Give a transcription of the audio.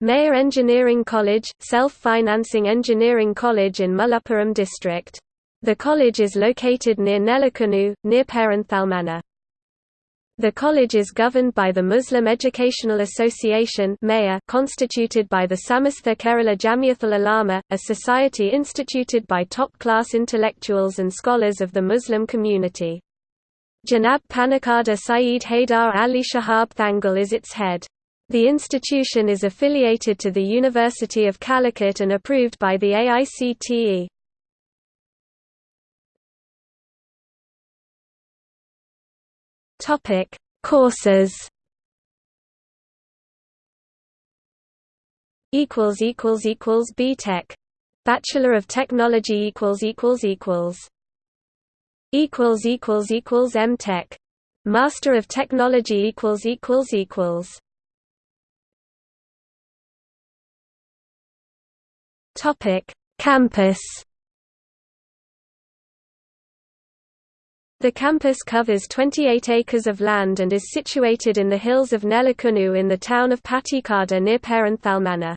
Maya Engineering College, self-financing engineering college in Malappuram district. The college is located near Nelakunu, near Perinthalmanna. The college is governed by the Muslim Educational Association constituted by the Samastha Kerala Jamiathul Ulama, a society instituted by top-class intellectuals and scholars of the Muslim community. Janab Panakkada Saeed Haidar Ali Shihab Thangal is its head. The institution is affiliated to the University of Calicut and approved by the AICTE. Topic: Courses. Equals equals equals BTech. Bachelor of Technology equals equals equals. Equals equals equals MTech. Master of Technology equals equals equals. Topic: Campus. The campus covers 28 acres of land and is situated in the hills of Nelakunu in the town of Pattikada near Perinthalmanna.